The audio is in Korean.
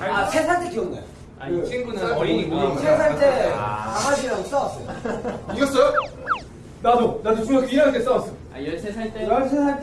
아, 세 살 때 기억나요. 아, 이 그 친구는 어린이고. 세살 때 강아지랑 싸웠어요. 이겼어요? 나도 나도 중학교 1학년 때 싸웠어. 아, 13살 때? 13살